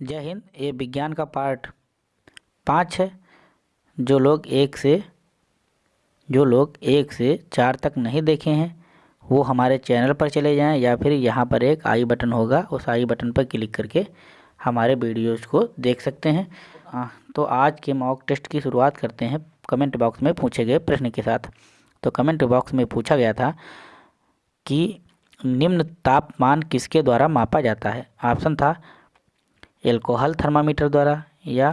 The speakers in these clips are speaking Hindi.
जय हिंद ये विज्ञान का पार्ट पाँच है जो लोग एक से जो लोग एक से चार तक नहीं देखे हैं वो हमारे चैनल पर चले जाएँ या फिर यहाँ पर एक आई बटन होगा उस आई बटन पर क्लिक करके हमारे वीडियोज़ को देख सकते हैं। आ, तो आज के मॉक टेस्ट की शुरुआत करते हैं कमेंट बॉक्स में पूछे गए प्रश्न के साथ। तो कमेंट बॉक्स में पूछा गया था कि निम्न तापमान किसके द्वारा मापा जाता है? ऑप्शन था एल्कोहल थर्मामीटर द्वारा या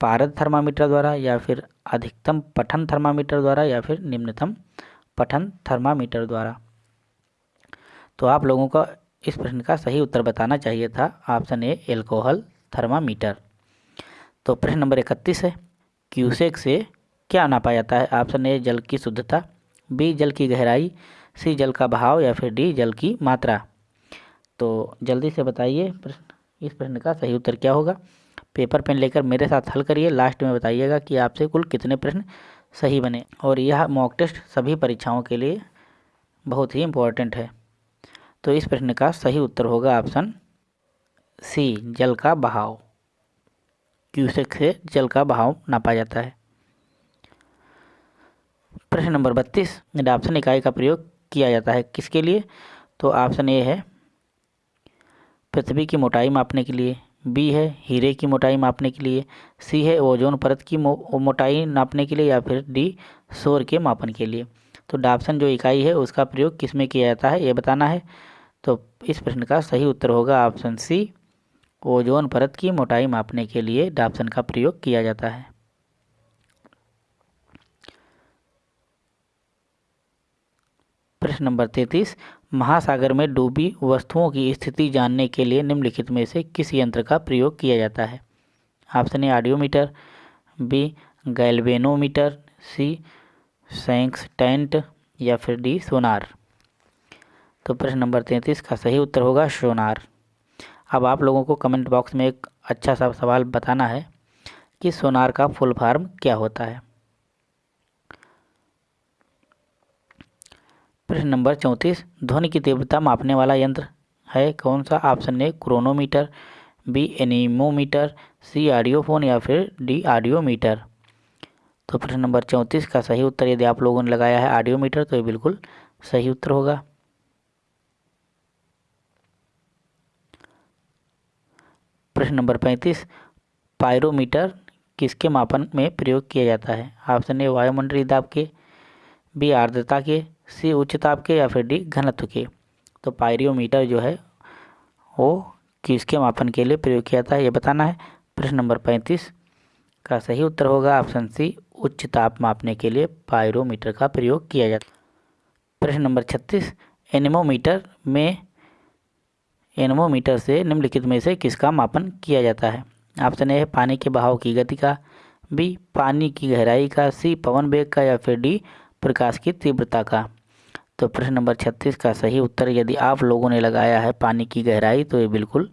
पारद थर्मामीटर द्वारा या फिर अधिकतम पठन थर्मामीटर द्वारा या फिर निम्नतम पठन थर्मामीटर द्वारा। तो आप लोगों का इस प्रश्न का सही उत्तर बताना चाहिए था ऑप्शन ए एल्कोहल थर्मामीटर तो प्रश्न नंबर इकतीस है क्यूसेक से क्या नापा जाता है? ऑप्शन ए जल की शुद्धता बी जल की गहराई सी जल का बहाव या फिर डी जल की मात्रा। तो जल्दी से बताइए प्रश्न। इस प्रश्न का सही उत्तर क्या होगा? पेपर पेन लेकर मेरे साथ हल करिए। लास्ट में बताइएगा कि आपसे कुल कितने प्रश्न सही बने। और यह मॉक टेस्ट सभी परीक्षाओं के लिए बहुत ही इम्पोर्टेंट है। तो इस प्रश्न का सही उत्तर होगा ऑप्शन सी जल का बहाव। क्यूसेक से जल का बहाव नापा जाता है। प्रश्न नंबर बत्तीस डाप्सन इकाई का प्रयोग किया जाता है किसके लिए? तो ऑप्शन ए है पृथ्वी की मोटाई मापने के लिए बी है हीरे की मोटाई मापने के लिए सी है ओजोन परत की मो, मोटाई नापने के लिए या फिर डी शोर के मापन के लिए। तो डाप्सन जो इकाई है उसका प्रयोग किसमें किया जाता है ये बताना है। तो इस प्रश्न का सही उत्तर होगा ऑप्शन सी ओजोन परत की मोटाई मापने के लिए डाप्सन का प्रयोग किया जाता है। प्रश्न नंबर तैतीस, महासागर में डूबी वस्तुओं की स्थिति जानने के लिए निम्नलिखित में से किस यंत्र का प्रयोग किया जाता है? Option A, audiometer, B, galvanometer, C sextant या फिर डी, सोनार। तो प्रश्न नंबर तैंतीस का सही उत्तर होगा सोनार। अब आप लोगों को कमेंट बॉक्स में एक अच्छा सा सवाल बताना है कि सोनार का फुल फॉर्म क्या होता है? प्रश्न नंबर चौंतीस, ध्वनि की तीव्रता मापने वाला यंत्र है कौन सा? Option A, chronometer, B, anemometer, C, audiophone या फिर डी, ऑडियोमीटर। तो प्रश्न नंबर चौंतीस का सही उत्तर यदि आप लोगों ने लगाया है ऑडियोमीटर तो ये बिल्कुल सही उत्तर होगा। प्रश्न नंबर पैंतीस, पायरोमीटर किसके मापन में प्रयोग किया जाता है? ऑप्शन ए, वायुमंडलीय दाब के, बी, आर्द्रता के सी उच्च ताप के या फिर डी घनत्व के। तो पायरियोमीटर जो है, वो किसके मापन के लिए प्रयोग किया जाता है, ये बताना है। प्रश्न नंबर पैंतीस का सही उत्तर होगा, ऑप्शन सी, उच्च ताप मापने के लिए पायरोमीटर का प्रयोग किया जाता प्रश्न नंबर छत्तीस, एनिमोमीटर में, एनेमोमीटर से निम्नलिखित में से किसका मापन किया जाता है? ऑप्शन ए है, पानी के बहाव की गति का। बी, पानी की गहराई का। सी, पवन वेग का या फिर डी, प्रकाश की तीव्रता का। तो प्रश्न नंबर छत्तीस का सही उत्तर, यदि आप लोगों ने लगाया है पानी की गहराई तो ये बिल्कुल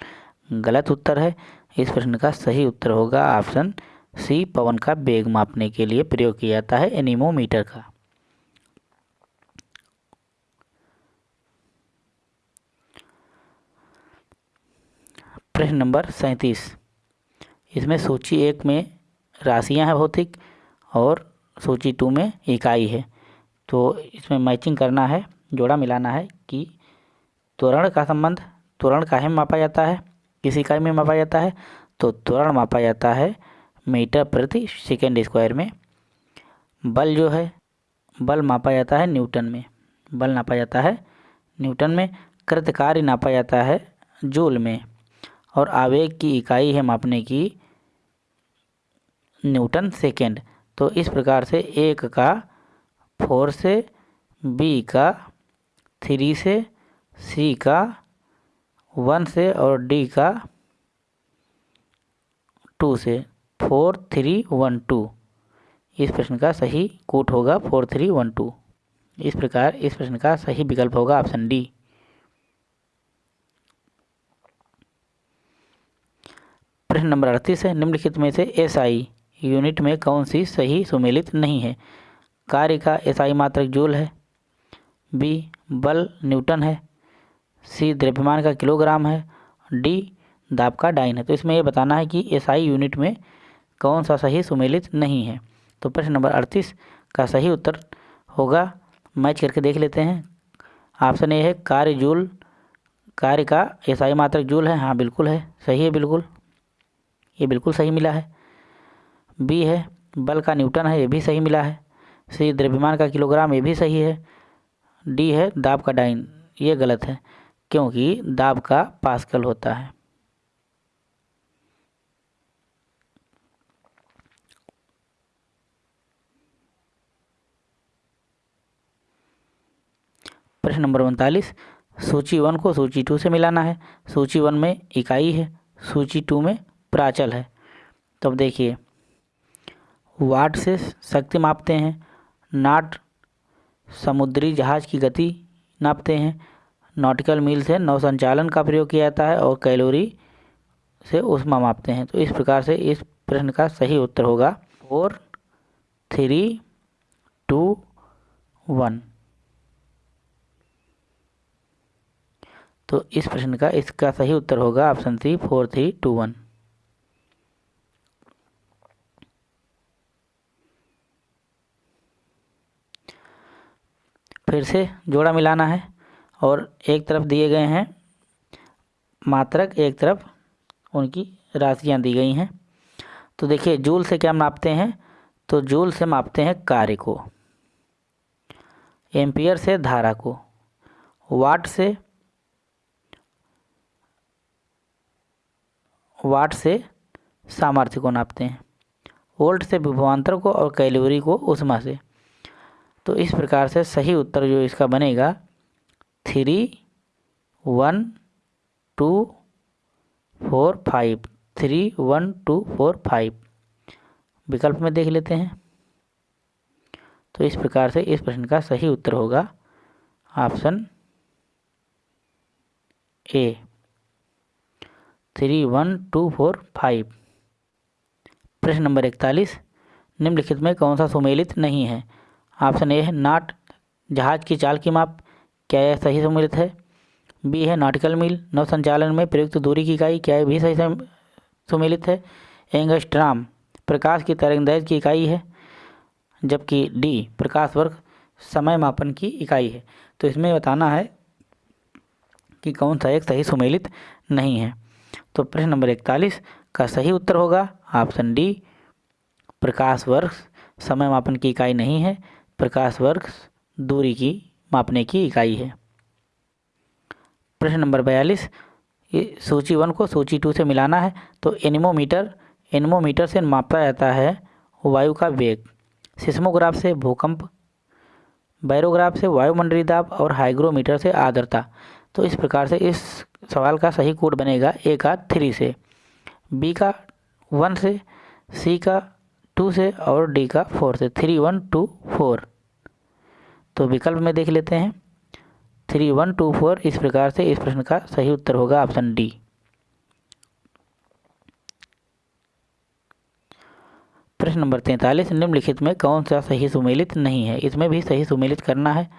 गलत उत्तर है। इस प्रश्न का सही उत्तर होगा, ऑप्शन सी, पवन का वेग मापने के लिए प्रयोग किया जाता है एनीमोमीटर का। प्रश्न नंबर सैंतीस। इसमें सूची एक में राशियाँ हैं भौतिक और सूची टू में इकाई है। तो इसमें मैचिंग करना है, जोड़ा मिलाना है कि त्वरण का संबंध, त्वरण काहे में मापा जाता है, किस इकाई में मापा जाता है तो त्वरण मापा जाता है मीटर प्रति सेकेंड स्क्वायर में। बल जो है, बल मापा जाता है न्यूटन में। बल नापा जाता है न्यूटन में, कृत कार्य नापा जाता है जूल में। और आवेग की इकाई है मापने की न्यूटन सेकेंड। तो इस प्रकार से एक का फोर से, बी का, थ्री से, सी का, वन से और डी का, टू से। Four, three, one, two. इस प्रश्न का सही कूट होगा, फोर, थ्री, वन, टू। इस प्रकार इस प्रश्न का सही विकल्प होगा, ऑप्शन डी। प्रश्न नंबर अड़तीस है। निम्नलिखित में से एस आई यूनिट में कौन सी सही सुमेलित नहीं है? कार्य का एसआई मात्रक जूल है। बी, बल न्यूटन है। सी, द्रव्यमान का किलोग्राम है। डी, दाब का डाइन है। तो इसमें यह बताना है कि एसआई यूनिट में कौन सा सही सुमेलित नहीं है। तो प्रश्न नंबर अड़तीस का सही उत्तर होगा। मैच करके देख लेते हैं। ऑप्शन ए है कार्य जूल। कार्य का एसआई मात्रक जूल है। हाँ बिल्कुल है। सही है, बिल्कुल। ये बिल्कुल सही मिला है। बी है, बल का न्यूटन है। ये भी सही मिला है। सी द्रव्यमान का किलोग्राम ये भी सही है। डी है, दाब का डाइन, ये गलत है, क्योंकि दाब का पास्कल होता है। प्रश्न नंबर उनतालीस, सूची वन को सूची टू से मिलाना है। सूची वन में इकाई है, सूची टू में प्राचल है। तो अब देखिए, वाट से शक्ति मापते हैं। नाट समुद्री जहाज़ की गति नापते हैं। नॉटिकल मील से नौ संचालन का प्रयोग किया जाता है और कैलोरी से उष्मा मापते हैं। तो इस प्रकार से इस प्रश्न का सही उत्तर होगा। Four, three, two, one. तो इस प्रश्न का इसका सही उत्तर होगा option C, four, three, two, one. फिर से जोड़ा मिलाना है और एक तरफ़ दिए गए हैं मात्रक, एक तरफ़ उनकी राशियाँ दी गई हैं। तो देखिए, जूल से क्या मापते हैं? तो जूल से मापते हैं कार्य को, एम्पियर से धारा को, वाट से वाट से सामर्थ्य को नापते हैं, वोल्ट से विभवांतर को और कैलोरी को उष्मा से। तो इस प्रकार से सही उत्तर जो इसका बनेगा three one two four five three one two four five विकल्प में देख लेते हैं। तो इस प्रकार से इस प्रश्न का सही उत्तर होगा। Option A three one two four five प्रश्न नंबर इकतालीस। निम्नलिखित में कौन सा सुमेलित नहीं है? ऑप्शन ए है नाट, जहाज़ की चाल की माप, क्या यह सही सम्मिलित है? बी है नाटिकल मील, नव संचालन में प्रयुक्त दूरी की इकाई, क्या यह भी सही सुमिलित है? एंगस्ट्राम, प्रकाश की तरंग तरंगदैर्घ्य की इकाई है, जबकि डी, प्रकाश वर्ग, समय मापन की इकाई है। तो इसमें बताना है कि कौन सा एक सही सुमेलित नहीं है। तो प्रश्न नंबर इकतालीस, का सही उत्तर होगा? ऑप्शन डी, प्रकाश वर्ष समय मापन की इकाई नहीं है प्रकाश वर्ग दूरी की मापने की इकाई है। प्रश्न नंबर बयालीस सूची वन को सूची टू से मिलाना है तो एनिमोमीटर एनिमोमीटर से मापा जाता है वायु का वेग। सिस्मोग्राफ से भूकंप, बैरोग्राफ से वायुमंडलीय दाब और हाइग्रोमीटर से आर्द्रता। तो इस प्रकार से इस सवाल का सही कोड बनेगा ए का थ्री से, बी का वन से, सी का टू से और डी का फोर से, थ्री, वन, टू, फोर। तो विकल्प में देख लेते हैं। थ्री, वन, टू, फोर, इस प्रकार से इस प्रश्न का सही उत्तर होगा ऑप्शन डी। प्रश्न नंबर तैंतालीस, निम्नलिखित में कौन सा सही सुमेलित नहीं है? इसमें भी सही सुमेलित करना है।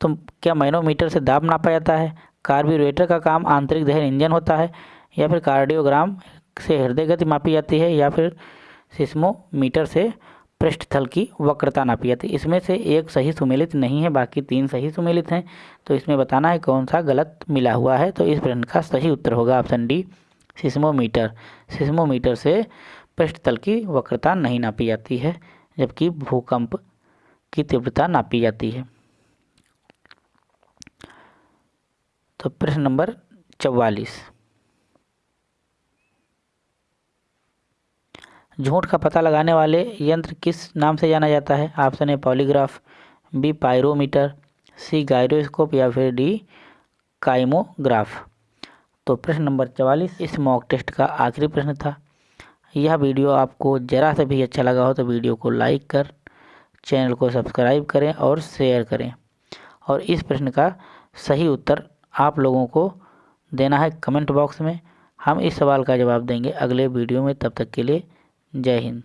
तो क्या मैनोमीटर से दाब नापा जाता है? कार्बोरेटर का काम आंतरिक दहन इंजन होता है या फिर कार्डियोग्राम से हृदय गति मापी जाती है या फिर सिस्मोमीटर से पृष्ठतल की वक्रता नापी जाती है। इसमें से एक सही सुमेलित नहीं है, बाकी तीन सही सुमेलित हैं। तो इसमें बताना है कौन सा गलत मिला हुआ है। तो इस प्रश्न का सही उत्तर होगा ऑप्शन डी, सिस्मोमीटर। सिस्मोमीटर से पृष्ठतल की वक्रता नहीं नापी जाती है, जबकि भूकंप की तीव्रता नापी जाती है। तो प्रश्न नंबर चौवालीस। झूठ का पता लगाने वाले यंत्र किस नाम से जाना जाता है? Option A, polygraph, B, pyrometer, C, gyroscope या फिर डी, काइमोग्राफ। तो प्रश्न नंबर चवालीस, इस मॉक टेस्ट का आखिरी प्रश्न था। यह वीडियो आपको ज़रा से भी अच्छा लगा हो तो वीडियो को लाइक कर, चैनल को सब्सक्राइब करें और शेयर करें। और इस प्रश्न का सही उत्तर आप लोगों को देना है कमेंट बॉक्स में। हम इस सवाल का जवाब देंगे अगले वीडियो में। तब तक के लिए जय हिंद।